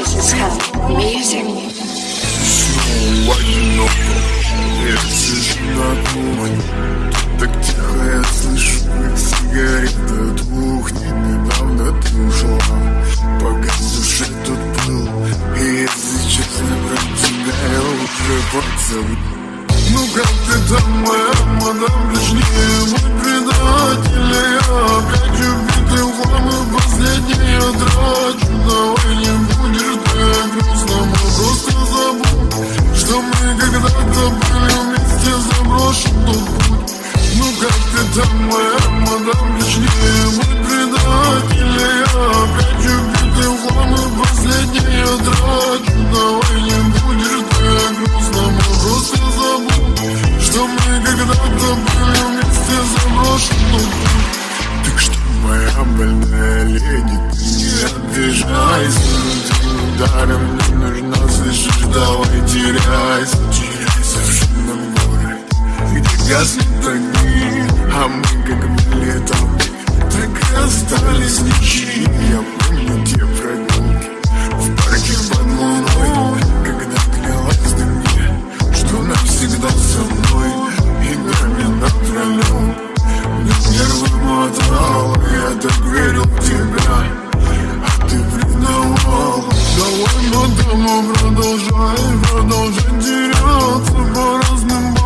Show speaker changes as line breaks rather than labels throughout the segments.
This is how
ну мадам, точнее мой предатель Я опять убитый в хлам тот путь Ну как там, моя мадам, точнее мой предатель Я опять убитый в хлам и последний я трачу Давай не будешь ты грустным, а просто забудь что мы когда-то были вместе заброшенным Так что, моя больная леди, ты не обижайся. Ты ударом мне нужна, слышишь, давай теряйся. Теряйся огни А мы как там, так остались ничьи Я помню те прогулки в парке под луной Когда клялась ты мне, что навсегда со мной И нами напролет Мне нервы мотало, я так верил в тебя А ты предавала Давай, мадам, продолжай, продолжай теряться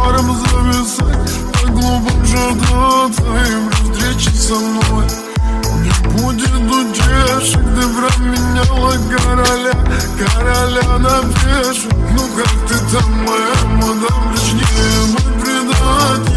паром зависать Так глубоко до твоим встречи со мной Не будет утешек, ты променяла короля Короля на пешек, ну как ты там, моя мадам, лишь не мой предатель.